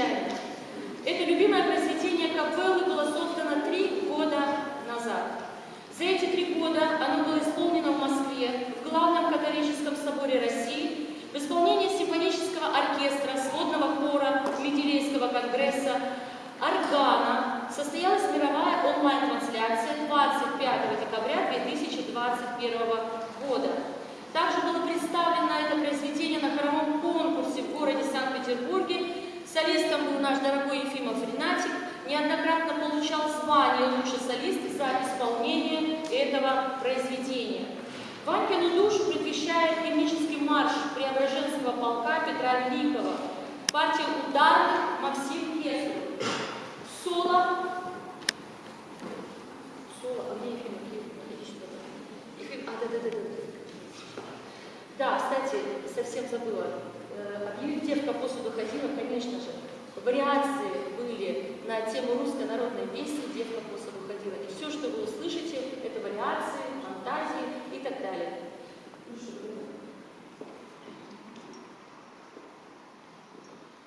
случайно. Это любимое произведение капеллы было создано три года назад. За эти три года оно было исполнено в Москве, в Главном католическом соборе России, в исполнении симфонического оркестра, сводного хора Менделеевского конгресса, органа. Состоялась мировая онлайн-трансляция 25 декабря 2021 года. Также было наш дорогой Ефимов Ренатик, неоднократно получал звание лучший солист за исполнение этого произведения. Ванькину душу предвещает гимнический марш Преображенского полка Петра Великого, партия ударных Максим Кесарев, соло, соло, а где сюда. Ефим- а, да, да, да, да. Да, кстати, совсем забыла. Э, Объявить девка посуду ходила, конечно же вариации были на тему русской народной песни, девка косо выходила. И все,